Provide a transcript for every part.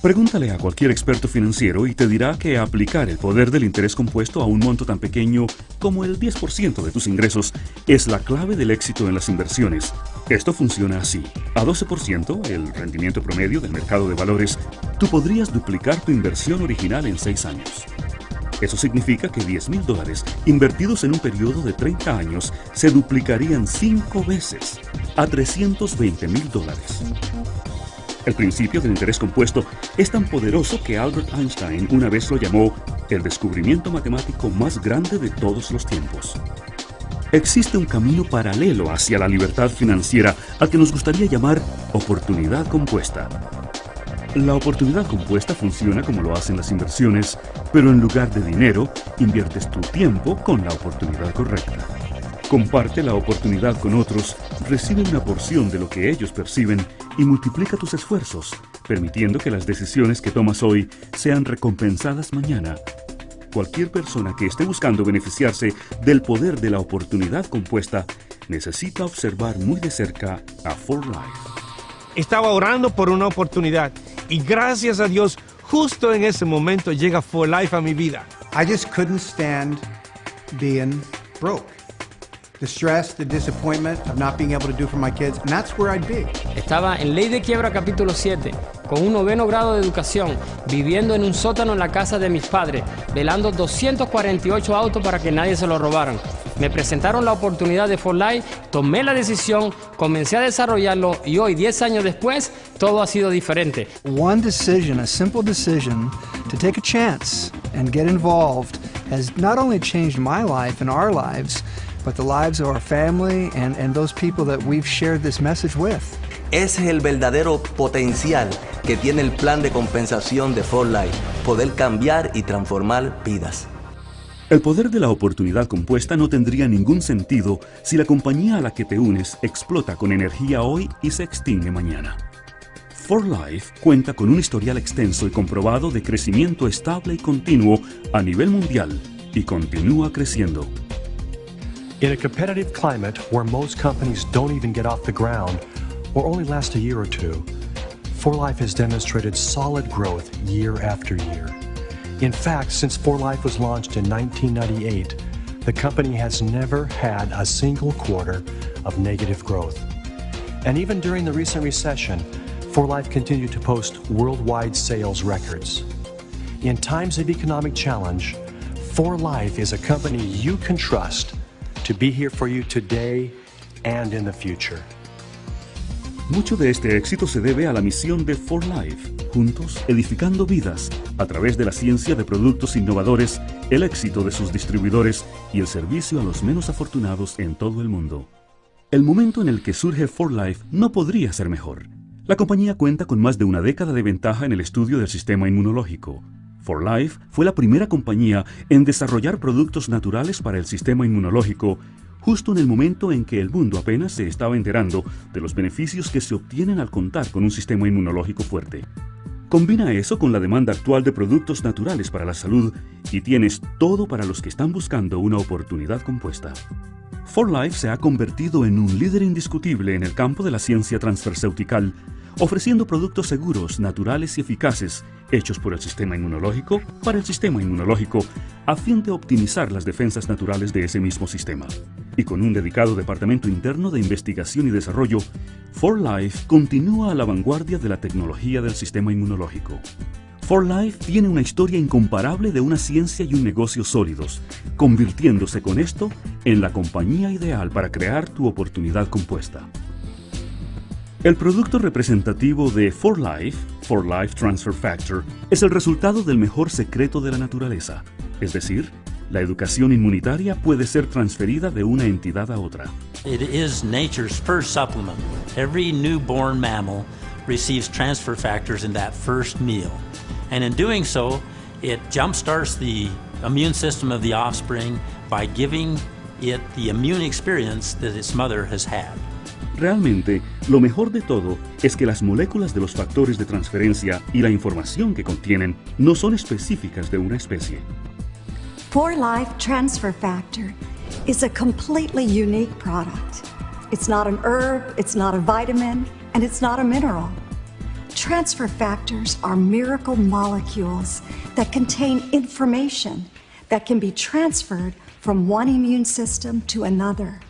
Pregúntale a cualquier experto financiero y te dirá que aplicar el poder del interés compuesto a un monto tan pequeño como el 10% de tus ingresos es la clave del éxito en las inversiones. Esto funciona así. A 12%, el rendimiento promedio del mercado de valores, tú podrías duplicar tu inversión original en 6 años. Eso significa que 10 mil dólares invertidos en un periodo de 30 años se duplicarían 5 veces a 320 mil dólares. El principio del interés compuesto es tan poderoso que Albert Einstein una vez lo llamó el descubrimiento matemático más grande de todos los tiempos. Existe un camino paralelo hacia la libertad financiera al que nos gustaría llamar oportunidad compuesta. La oportunidad compuesta funciona como lo hacen las inversiones, pero en lugar de dinero, inviertes tu tiempo con la oportunidad correcta. Comparte la oportunidad con otros, recibe una porción de lo que ellos perciben y multiplica tus esfuerzos, permitiendo que las decisiones que tomas hoy sean recompensadas mañana. Cualquier persona que esté buscando beneficiarse del poder de la oportunidad compuesta necesita observar muy de cerca a For Life. Estaba orando por una oportunidad y gracias a Dios justo en ese momento llega For Life a mi vida. I just couldn't stand being broke. The stress, the disappointment of not being able to do for my kids, and that's where I'd be. Estaba en Ley de Quiebra capítulo 7, con un noveno grado de educación, viviendo en un sótano en la casa de mis padres, velando 248 autos para que nadie se lo robaran. Me presentaron la oportunidad de For Life, tomé la decisión, comencé a desarrollarlo y hoy, 10 años después, todo ha sido diferente. One decision, a simple decision to take a chance and get involved has not only changed my life and our lives, but the lives of our family and, and those people that we've shared this message with. Ese es el verdadero potencial que tiene el plan de compensación de For Life, poder cambiar y transformar vidas. El poder de la oportunidad compuesta no tendría ningún sentido si la compañía a la que te unes explota con energía hoy y se extingue mañana. For Life cuenta con un historial extenso y comprobado de crecimiento estable y continuo a nivel mundial y continúa creciendo. In a competitive climate where most companies don't even get off the ground or only last a year or two, For Life has demonstrated solid growth year after year. In fact, since For Life was launched in 1998, the company has never had a single quarter of negative growth. And even during the recent recession, For Life continued to post worldwide sales records. In times of economic challenge, For Life is a company you can trust to be here for you today and in the future. Mucho de este éxito se debe a la misión de For Life, juntos edificando vidas a través de la ciencia de productos innovadores, el éxito de sus distribuidores y el servicio a los menos afortunados en todo el mundo. El momento en el que surge For Life no podría ser mejor. La compañía cuenta con más de una década de ventaja en el estudio del sistema inmunológico. For Life fue la primera compañía en desarrollar productos naturales para el sistema inmunológico justo en el momento en que el mundo apenas se estaba enterando de los beneficios que se obtienen al contar con un sistema inmunológico fuerte. Combina eso con la demanda actual de productos naturales para la salud y tienes todo para los que están buscando una oportunidad compuesta. For Life se ha convertido en un líder indiscutible en el campo de la ciencia transfarmacéutica, ofreciendo productos seguros, naturales y eficaces, hechos por el sistema inmunológico para el sistema inmunológico, a fin de optimizar las defensas naturales de ese mismo sistema. Y con un dedicado departamento interno de investigación y desarrollo, For Life continúa a la vanguardia de la tecnología del sistema inmunológico. For Life tiene una historia incomparable de una ciencia y un negocio sólidos, convirtiéndose con esto en la compañía ideal para crear tu oportunidad compuesta. El producto representativo de For Life, For Life Transfer Factor, es el resultado del mejor secreto de la naturaleza, es decir, la educación inmunitaria puede ser transferida de una entidad a otra. It is nature's first supplement. Every newborn mammal receives transfer factors in that first meal. And in doing so, it jumpstarts the immune system of the offspring by giving it the immune experience that its mother has had. Realmente, lo mejor de todo es que las moléculas de los factores de transferencia y la información que contienen no son específicas de una especie. For Life Transfer Factor is a completely unique product. It's not an herb, it's not a vitamin, and it's not a mineral. Transfer factors are miracle molecules that contain information that can be transferred from one immune system to another.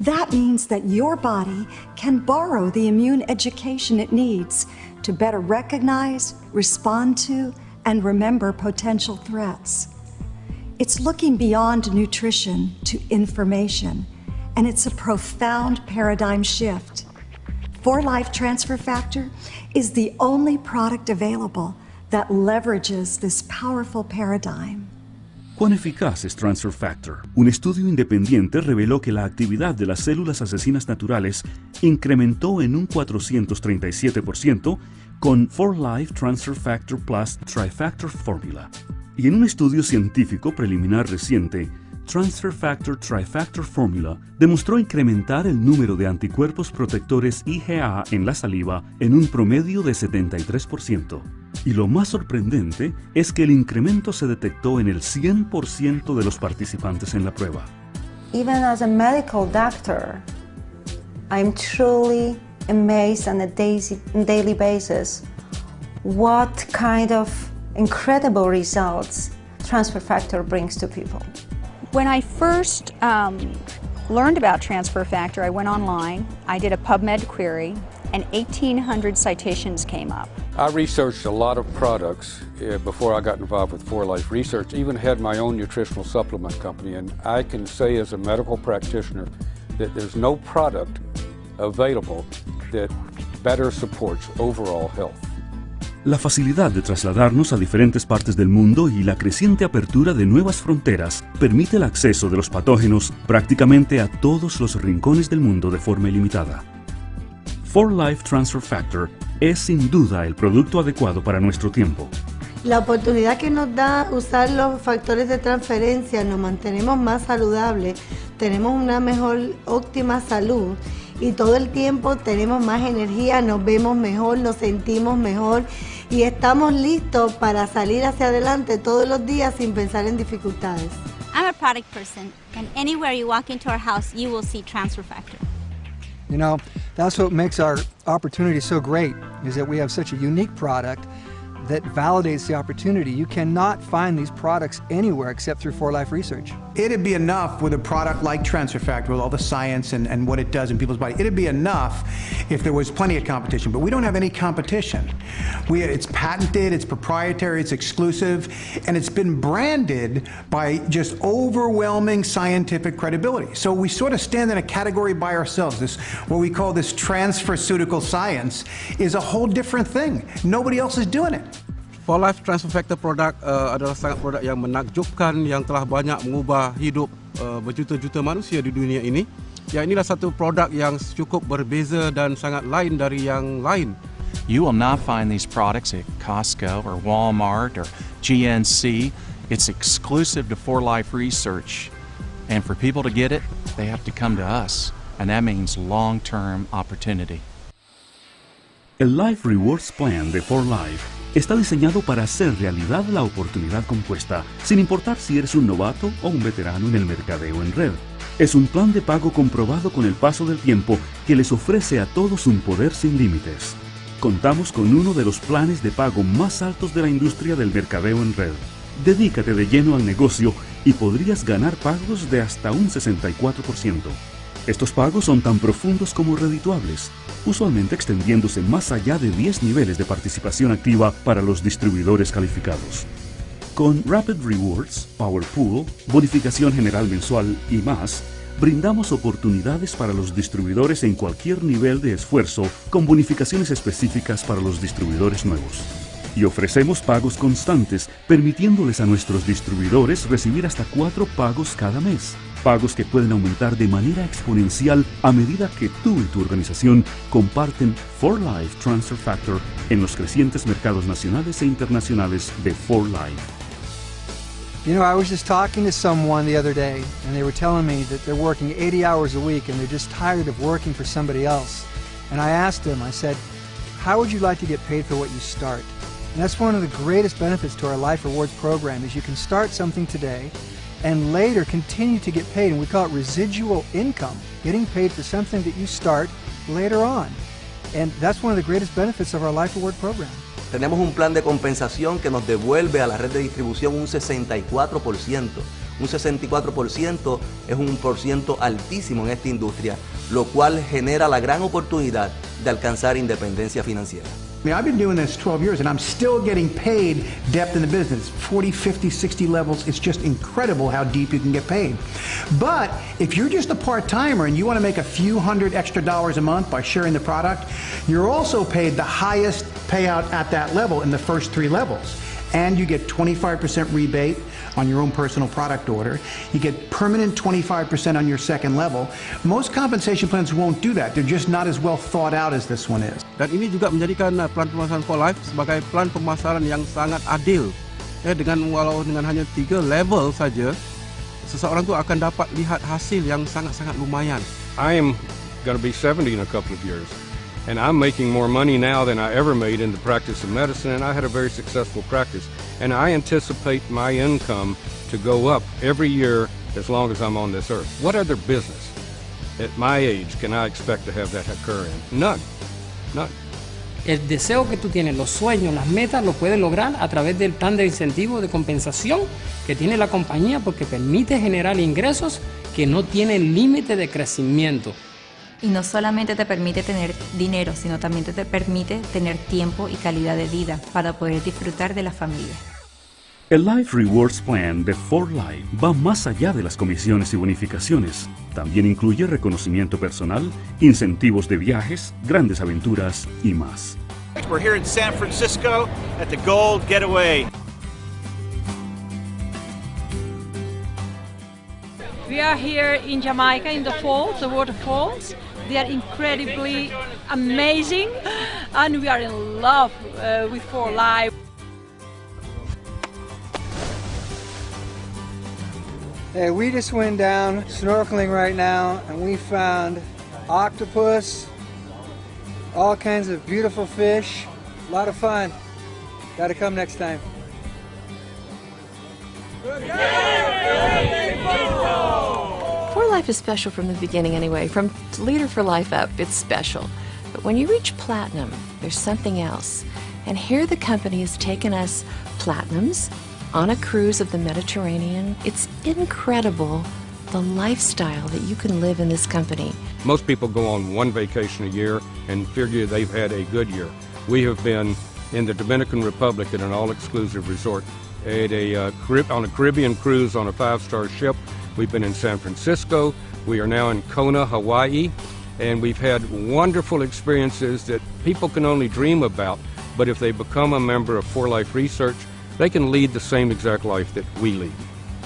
That means that your body can borrow the immune education it needs to better recognize, respond to, and remember potential threats. It's looking beyond nutrition to information, and it's a profound paradigm shift. For Life Transfer Factor is the only product available that leverages this powerful paradigm. ¿Cuán eficaz es Transfer Factor? Un estudio independiente reveló que la actividad de las células asesinas naturales incrementó en un 437% con 4Life Transfer Factor Plus Trifactor Formula. Y en un estudio científico preliminar reciente, Transfer Factor Trifactor Formula demostró incrementar el número de anticuerpos protectores IgA en la saliva en un promedio de 73%. Y lo más sorprendente es que el incremento se detectó en el 100% de los participantes en la prueba. Even as a medical doctor, I'm truly amazed on a daily basis what kind of incredible results transfer factor brings to people. When I first um, learned about transfer factor, I went online, I did a PubMed query, and 1,800 citations came up. I researched a lot of products uh, before I got involved with For Life Research, even had my own nutritional supplement company, and I can say as a medical practitioner that there's no product available that better supports overall health. La facilidad de trasladarnos a diferentes partes del mundo y la creciente apertura de nuevas fronteras permite el acceso de los patógenos prácticamente a todos los rincones del mundo de forma ilimitada. For Life Transfer Factor es sin duda el producto adecuado para nuestro tiempo. La oportunidad que nos da usar los factores de transferencia, nos mantenemos más saludables, tenemos una mejor óptima salud y todo el tiempo tenemos más energía, nos vemos mejor, nos sentimos mejor y estamos listos para salir hacia adelante todos los días sin pensar en dificultades. I'm a product person and anywhere you walk into our house you will see transfer factor. You know, that's what makes our opportunity so great is that we have such a unique product that validates the opportunity. You cannot find these products anywhere except through For Life Research. It'd be enough with a product like Transfer Factor, with all the science and, and what it does in people's body. It'd be enough if there was plenty of competition, but we don't have any competition. We, it's patented, it's proprietary, it's exclusive, and it's been branded by just overwhelming scientific credibility. So we sort of stand in a category by ourselves. This, what we call this transferceutical science, is a whole different thing. Nobody else is doing it. For Life Transfer Factor produk uh, adalah sangat produk yang menakjubkan yang telah banyak mengubah hidup uh, berjuta-juta manusia di dunia ini. Ya inilah satu produk yang cukup berbeza dan sangat lain dari yang lain. You will not find these products at Costco or Walmart or GNC. It's exclusive to For Life Research. And for people to get it, they have to come to us. And that means long-term opportunity. El Life Rewards Plan de For Life está diseñado para hacer realidad la oportunidad compuesta, sin importar si eres un novato o un veterano en el mercadeo en red. Es un plan de pago comprobado con el paso del tiempo que les ofrece a todos un poder sin límites. Contamos con uno de los planes de pago más altos de la industria del mercadeo en red. Dedícate de lleno al negocio y podrías ganar pagos de hasta un 64%. Estos pagos son tan profundos como redituables, usualmente extendiéndose más allá de 10 niveles de participación activa para los distribuidores calificados. Con Rapid Rewards, Power Pool, bonificación general mensual y más, brindamos oportunidades para los distribuidores en cualquier nivel de esfuerzo con bonificaciones específicas para los distribuidores nuevos. Y ofrecemos pagos constantes, permitiéndoles a nuestros distribuidores recibir hasta cuatro pagos cada mes. Pagos que pueden aumentar de manera exponencial a medida que tú y tu organización comparten For Life Transfer Factor en los crecientes mercados nacionales e internacionales de For Life. You know, I was just talking to someone the other day, and they were telling me that they're working 80 hours a week and they're just tired of working for somebody else. And I asked them, I said, How would you like to get paid for what you start? And that's one of the greatest benefits to our Life Rewards program is you can start something today and later continue to get paid. And we call it residual income, getting paid for something that you start later on. And that's one of the greatest benefits of our Life Award program. Tenemos un plan de compensación que nos devuelve a la red de distribución un 64%. Un 64% es un por ciento altísimo en esta industria, lo cual genera la gran oportunidad de alcanzar independencia financiera. I mean, I've been doing this 12 years and I'm still getting paid depth in the business. 40, 50, 60 levels. It's just incredible how deep you can get paid. But if you're just a part timer and you want to make a few hundred extra dollars a month by sharing the product, you're also paid the highest payout at that level in the first three levels. And you get 25% rebate on your own personal product order. You get permanent 25% on your second level. Most compensation plans won't do that. They're just not as well thought out as this one is. Dan ini juga menjadikan uh, plan pemasaran for life sebagai plan pemasaran yang sangat adil. Ya, dengan walau dengan hanya tiga level saja, seseorang tu akan dapat lihat hasil yang sangat-sangat lumayan. I am going to be 70 in a couple of years. And I'm making more money now than I ever made in the practice of medicine, and I had a very successful practice. And I anticipate my income to go up every year as long as I'm on this earth. What other business at my age can I expect to have that occur in? None. El deseo que tú tienes, los sueños, las metas, lo puedes lograr a través del plan de incentivo de compensación que tiene la compañía porque permite generar ingresos que no tienen límite de crecimiento. y no solamente te permite tener dinero, sino también te permite tener tiempo y calidad de vida para poder disfrutar de la familia. El Life Rewards Plan de 4Life va más allá de las comisiones y bonificaciones. También incluye reconocimiento personal, incentivos de viajes, grandes aventuras y más. We're here in San Francisco at the Gold Getaway. We are here in Jamaica in the falls, the waterfalls. They are incredibly amazing and we are in love uh, with 4Life. Hey, we just went down snorkeling right now and we found octopus, all kinds of beautiful fish. A lot of fun. Gotta come next time. For Life is special from the beginning anyway. From Leader for Life up, it's special. But when you reach platinum, there's something else. And here the company has taken us platinums on a cruise of the Mediterranean. It's incredible the lifestyle that you can live in this company. Most people go on one vacation a year and figure they've had a good year. We have been in the Dominican Republic at an all-exclusive resort, at a uh, on a Caribbean cruise on a five-star ship. We've been in San Francisco. We are now in Kona, Hawaii, and we've had wonderful experiences that people can only dream about. But if they become a member of For Life Research, they can lead the same exact life that we lead.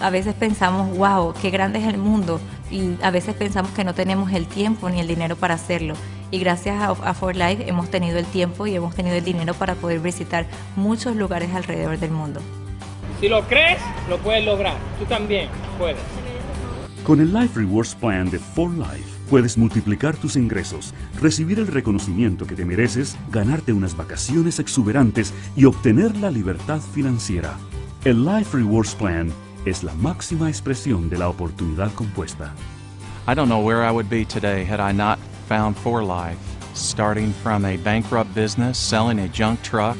A veces pensamos, wow, qué grande es el mundo, y a veces pensamos que no tenemos el tiempo ni el dinero para hacerlo. Y gracias a, a For Life hemos tenido el tiempo y hemos tenido el dinero para poder visitar muchos lugares alrededor del mundo. Si lo crees, lo puedes lograr. Tú también puedes. Con el Life Rewards Plan de For Life puedes multiplicar tus ingresos, recibir el reconocimiento que te mereces, ganarte unas vacaciones exuberantes y obtener la libertad financiera. El Life Rewards Plan es la máxima expresión de la oportunidad compuesta. I don't know where I would be today had I not found For Life. Starting from a bankrupt business, selling a junk truck,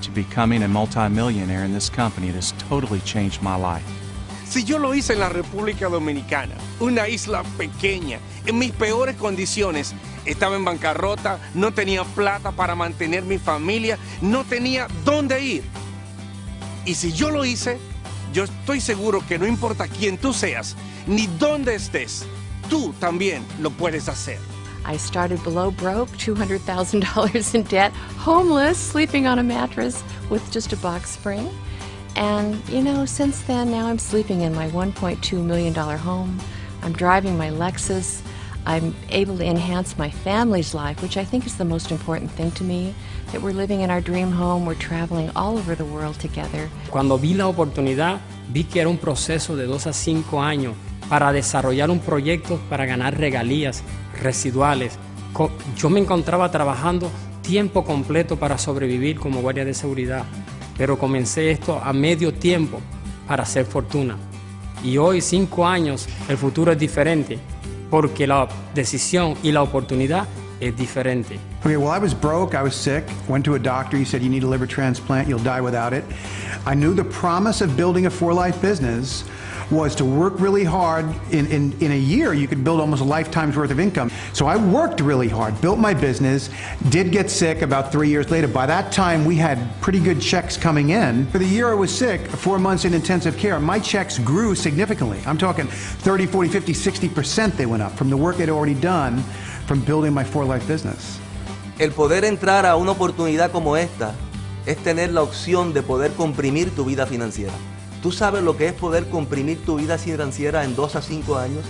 to becoming a multimillionaire in this company, has totally changed my life. Si yo lo hice en la República Dominicana, una isla pequeña, en mis peores condiciones, estaba en bancarrota, no tenía plata para mantener mi familia, no tenía dónde ir. Y si yo lo hice, yo estoy seguro que no importa quién tú seas, ni dónde estés, tú también lo puedes hacer. I started below broke, $200,000 in debt, homeless, sleeping on a mattress with just a box spring. And, you know, since then, now I'm sleeping in my $1.2 million home. I'm driving my Lexus. I'm able to enhance my family's life, which I think is the most important thing to me. That we're living in our dream home, we're traveling all over the world together. Cuando vi la oportunidad, vi que era un proceso de dos a cinco años para desarrollar un proyecto para ganar regalías residuales. Yo me encontraba trabajando tiempo completo para sobrevivir como guardia de seguridad, pero comencé esto a medio tiempo para hacer fortuna. Y hoy, cinco años, el futuro es diferente, porque la decisión y la oportunidad es diferente. Okay, well, I was broke, I was sick, went to a doctor, he said, You need a liver transplant, you'll die without it. I knew the promise of building a for life business was to work really hard. In, in, in a year, you could build almost a lifetime's worth of income. So I worked really hard, built my business, did get sick about three years later. By that time, we had pretty good checks coming in. For the year I was sick, four months in intensive care, my checks grew significantly. I'm talking 30, 40, 50, 60% they went up from the work I'd already done from building my for life business. El poder entrar a una oportunidad como esta es tener la opción de poder comprimir tu vida financiera. ¿Tú sabes lo que es poder comprimir tu vida financiera en dos a cinco años?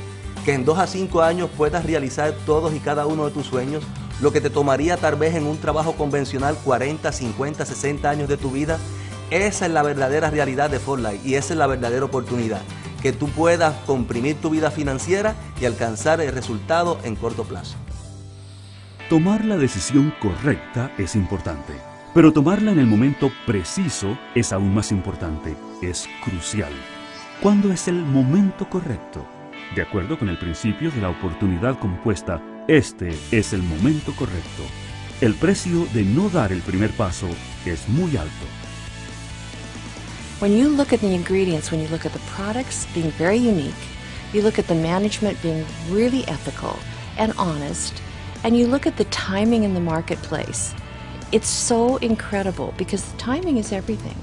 Que en 2 a 5 años puedas realizar todos y cada uno de tus sueños, lo que te tomaría tal vez en un trabajo convencional 40, 50, 60 años de tu vida. Esa es la verdadera realidad de Fortlight y esa es la verdadera oportunidad. Que tú puedas comprimir tu vida financiera y alcanzar el resultado en corto plazo. Tomar la decisión correcta es importante, pero tomarla en el momento preciso es aún más importante, es crucial. ¿Cuándo es el momento correcto? De acuerdo con el principio de la oportunidad compuesta, este es el momento correcto. El precio de no dar el primer paso es muy alto. When you look at the ingredients, when you look at the products being very unique, you look at the management being really ethical and honest, and you look at the timing in the marketplace, it's so incredible because the timing is everything.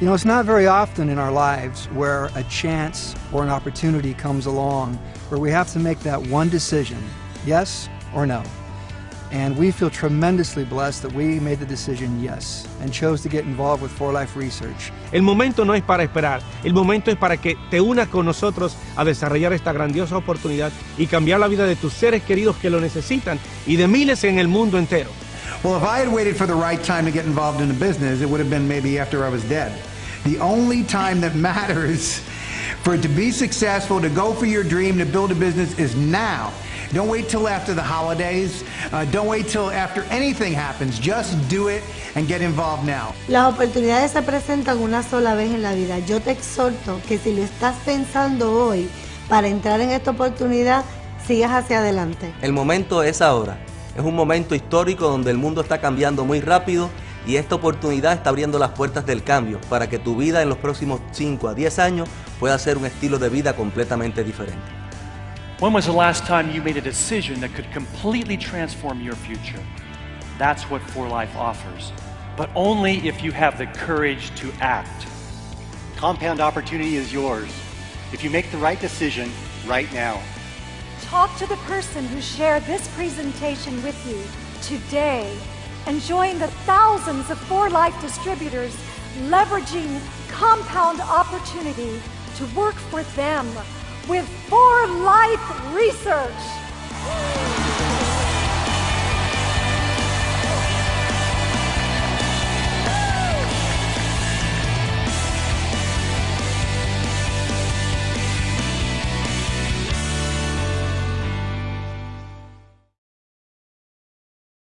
You know, it's not very often in our lives where a chance or an opportunity comes along where we have to make that one decision, yes or no. And we feel tremendously blessed that we made the decision yes and chose to get involved with For Life Research. El momento no es para esperar, el momento es para que te unas con nosotros a desarrollar esta grandiosa oportunidad y cambiar la vida de tus seres queridos que lo necesitan y de miles en el mundo entero. Well, if I had waited for the right time to get involved in a business, it would have been maybe after I was dead. The only time that matters for it to be successful, to go for your dream, to build a business is now. Don't wait till after the holidays. Uh, don't wait till after anything happens. Just do it and get involved now. Las oportunidades se presentan una sola vez en la vida. Yo te exhorto que si lo estás pensando hoy para entrar en esta oportunidad, sigas hacia adelante. El momento es ahora. Es un momento histórico donde el mundo está cambiando muy rápido y esta oportunidad está abriendo las puertas del cambio para que tu vida en los próximos 5 a 10 años pueda ser un estilo de vida completamente diferente. When was the last time you made a decision that could completely transform your future? That's what For Life offers, but only if you have the courage to act. Compound opportunity is yours if you make the right decision right now. Talk to the person who shared this presentation with you today and join the thousands of For Life distributors leveraging compound opportunity to work for them with For Life Research.